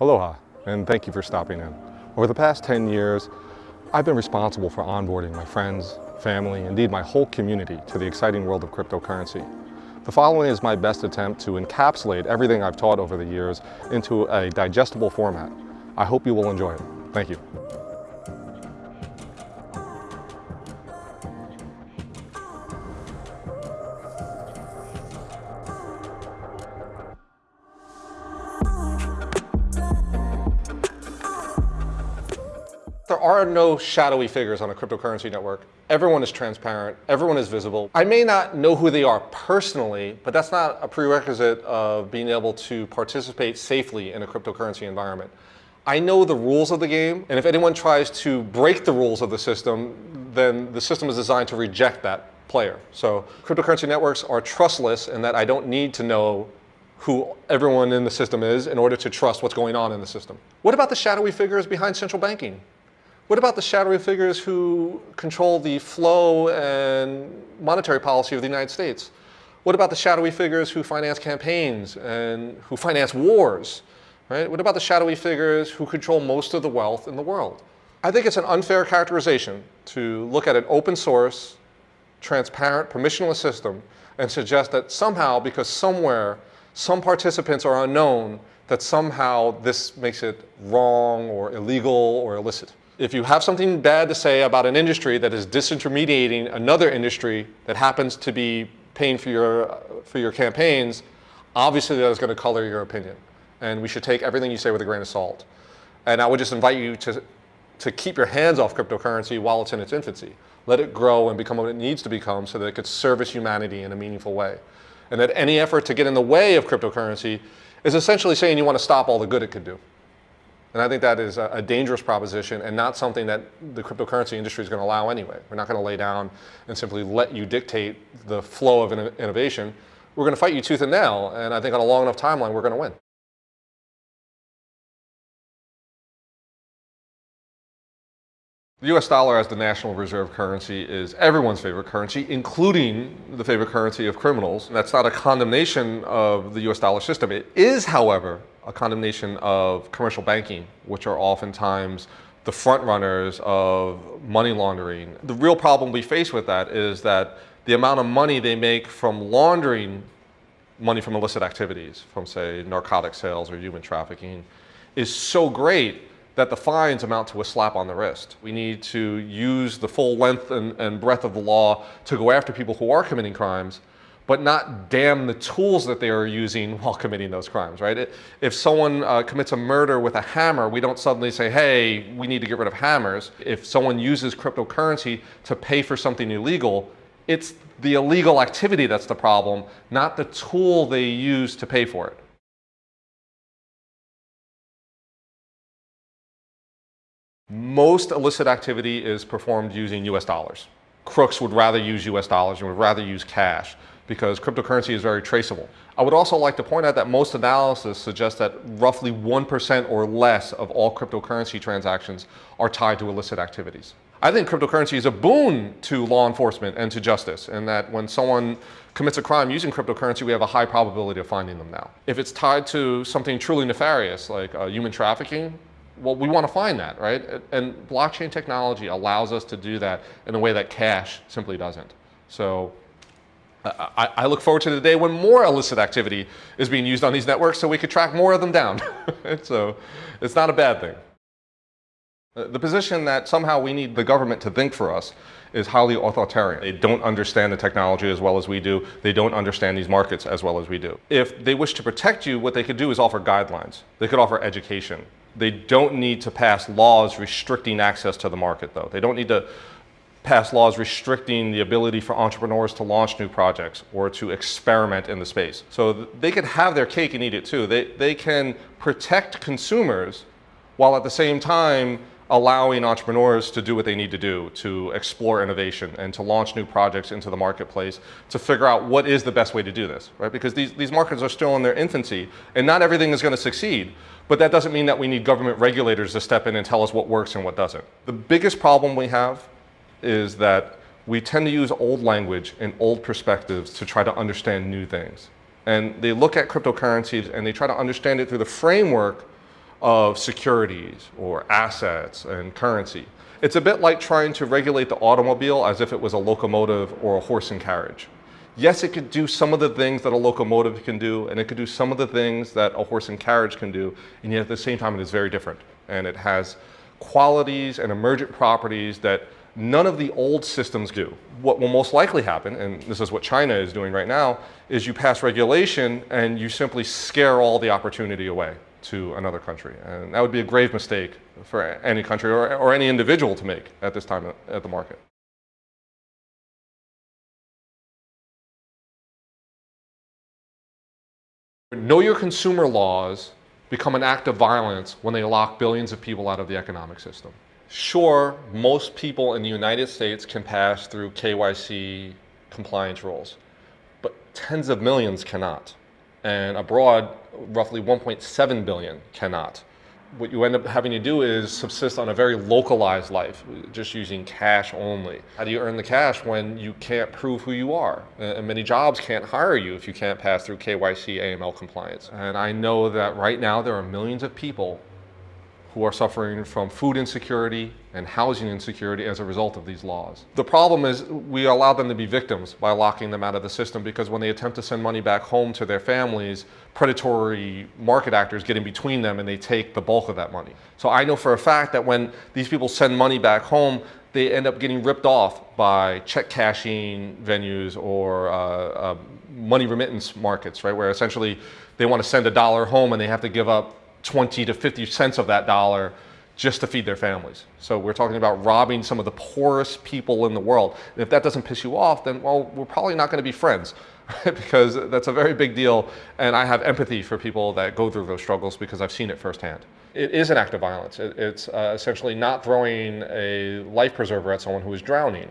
Aloha, and thank you for stopping in. Over the past 10 years, I've been responsible for onboarding my friends, family, indeed my whole community to the exciting world of cryptocurrency. The following is my best attempt to encapsulate everything I've taught over the years into a digestible format. I hope you will enjoy it. Thank you. There are no shadowy figures on a cryptocurrency network. Everyone is transparent, everyone is visible. I may not know who they are personally, but that's not a prerequisite of being able to participate safely in a cryptocurrency environment. I know the rules of the game, and if anyone tries to break the rules of the system, then the system is designed to reject that player. So cryptocurrency networks are trustless in that I don't need to know who everyone in the system is in order to trust what's going on in the system. What about the shadowy figures behind central banking? What about the shadowy figures who control the flow and monetary policy of the United States? What about the shadowy figures who finance campaigns and who finance wars? Right? What about the shadowy figures who control most of the wealth in the world? I think it's an unfair characterization to look at an open source, transparent, permissionless system and suggest that somehow, because somewhere, some participants are unknown, that somehow this makes it wrong or illegal or illicit if you have something bad to say about an industry that is disintermediating another industry that happens to be paying for your, for your campaigns, obviously that is going to color your opinion. And we should take everything you say with a grain of salt. And I would just invite you to, to keep your hands off cryptocurrency while it's in its infancy. Let it grow and become what it needs to become so that it could service humanity in a meaningful way. And that any effort to get in the way of cryptocurrency is essentially saying you want to stop all the good it could do. And I think that is a, dangerous proposition and not something that the cryptocurrency industry is going to allow anyway. We're not going to lay down and simply let you dictate the flow of innovation. We're going to fight you tooth and nail, and I think on a long enough timeline, we're going to win. The US dollar as the national reserve currency is everyone's favorite currency, including the favorite currency of criminals. That's not a condemnation of the US dollar system. It is, however, a condemnation of commercial banking, which are oftentimes the front runners of money laundering. The real problem we face with that is that the amount of money they make from laundering money from illicit activities, from say narcotic sales or human trafficking, is so great that the fines amount to a slap on the wrist. We need to use the full length and, and breadth of the law to go after people who are committing crimes but not damn the tools that they are using while committing those crimes, right? If someone uh, commits a murder with a hammer, we don't suddenly say, hey, we need to get rid of hammers. If someone uses cryptocurrency to pay for something illegal, it's the illegal activity that's the problem, not the tool they use to pay for it. Most illicit activity is performed using US dollars. Crooks would rather use US dollars and would rather use cash because cryptocurrency is very traceable. I would also like to point out that most analysis suggests that roughly 1% or less of all cryptocurrency transactions are tied to illicit activities. I think cryptocurrency is a boon to law enforcement and to justice and that when someone commits a crime using cryptocurrency, we have a high probability of finding them now. If it's tied to something truly nefarious like uh, human trafficking, well, we want to find that, right? And blockchain technology allows us to do that in a way that cash simply doesn't. So I, I, look forward to the day when more illicit activity is being used on these networks so we could track more of them down. so it's not a bad thing. Uh, the position that somehow we need the government to think for us is highly authoritarian. They don't understand the technology as well as we do. They don't understand these markets as well as we do. If they wish to protect you, what they could do is offer guidelines. They could offer education. They don't need to pass laws restricting access to the market, though. They don't need to pass laws restricting the ability for entrepreneurs to launch new projects or to experiment in the space. So they can have their cake and eat it too. They, they can protect consumers while at the same time allowing entrepreneurs to do what they need to do to explore innovation and to launch new projects into the marketplace to figure out what is the best way to do this, right? Because these, these markets are still in their infancy and not everything is going to succeed. But that doesn't mean that we need government regulators to step in and tell us what works and what doesn't. The biggest problem we have is that we tend to use old language and old perspectives to try to understand new things. And they look at cryptocurrencies and they try to understand it through the framework of securities or assets and currency. It's a bit like trying to regulate the automobile as if it was a locomotive or a horse and carriage. Yes, it could do some of the things that a locomotive can do, and it could do some of the things that a horse and carriage can do, and yet at the same time it is very different. And it has qualities and emergent properties that none of the old systems do. What will most likely happen, and this is what China is doing right now, is you pass regulation and you simply scare all the opportunity away to another country. And that would be a grave mistake for any country or, or any individual to make at this time at the market. Know your consumer laws become an act of violence when they lock billions of people out of the economic system. Sure, most people in the United States can pass through KYC compliance rules, but tens of millions cannot. And abroad, roughly 1.7 billion cannot what you end up having to do is subsist on a very localized life, just using cash only. How do you earn the cash when you can't prove who you are? And many jobs can't hire you if you can't pass through KYC AML compliance. And I know that right now there are millions of people who are suffering from food insecurity and housing insecurity as a result of these laws. The problem is we allow them to be victims by locking them out of the system because when they attempt to send money back home to their families, predatory market actors get in between them and they take the bulk of that money. So I know for a fact that when these people send money back home, they end up getting ripped off by check cashing venues or uh, uh, money remittance markets, right? Where essentially they want to send a dollar home and they have to give up 20 to 50 cents of that dollar just to feed their families. So we're talking about robbing some of the poorest people in the world. And if that doesn't piss you off, then well, we're probably not going to be friends because that's a very big deal. And I have empathy for people that go through those struggles because I've seen it firsthand. It is an act of violence. It's uh, essentially not throwing a life preserver at someone who is drowning.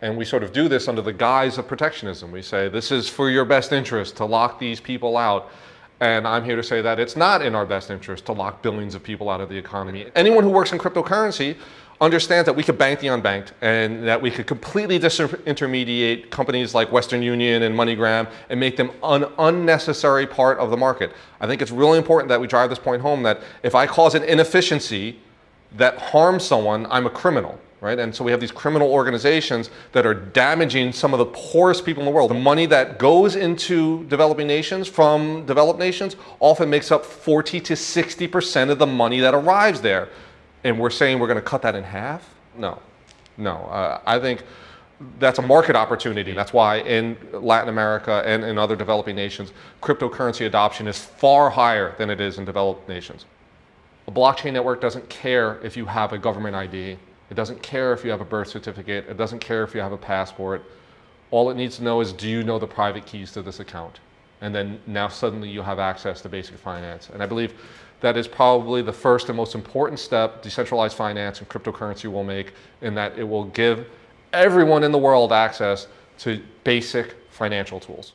And we sort of do this under the guise of protectionism. We say, this is for your best interest to lock these people out. And I'm here to say that it's not in our best interest to lock billions of people out of the economy. Anyone who works in cryptocurrency understands that we could bank the unbanked and that we could completely disintermediate companies like Western Union and MoneyGram and make them an unnecessary part of the market. I think it's really important that we drive this point home that if I cause an inefficiency that harms someone, I'm a criminal right? And so we have these criminal organizations that are damaging some of the poorest people in the world. The money that goes into developing nations from developed nations often makes up 40 to 60% of the money that arrives there. And we're saying we're going to cut that in half? No, no. Uh, I think that's a market opportunity. That's why in Latin America and in other developing nations, cryptocurrency adoption is far higher than it is in developed nations. A blockchain network doesn't care if you have a government ID. It doesn't care if you have a birth certificate. It doesn't care if you have a passport. All it needs to know is do you know the private keys to this account? And then now suddenly you have access to basic finance. And I believe that is probably the first and most important step decentralized finance and cryptocurrency will make in that it will give everyone in the world access to basic financial tools.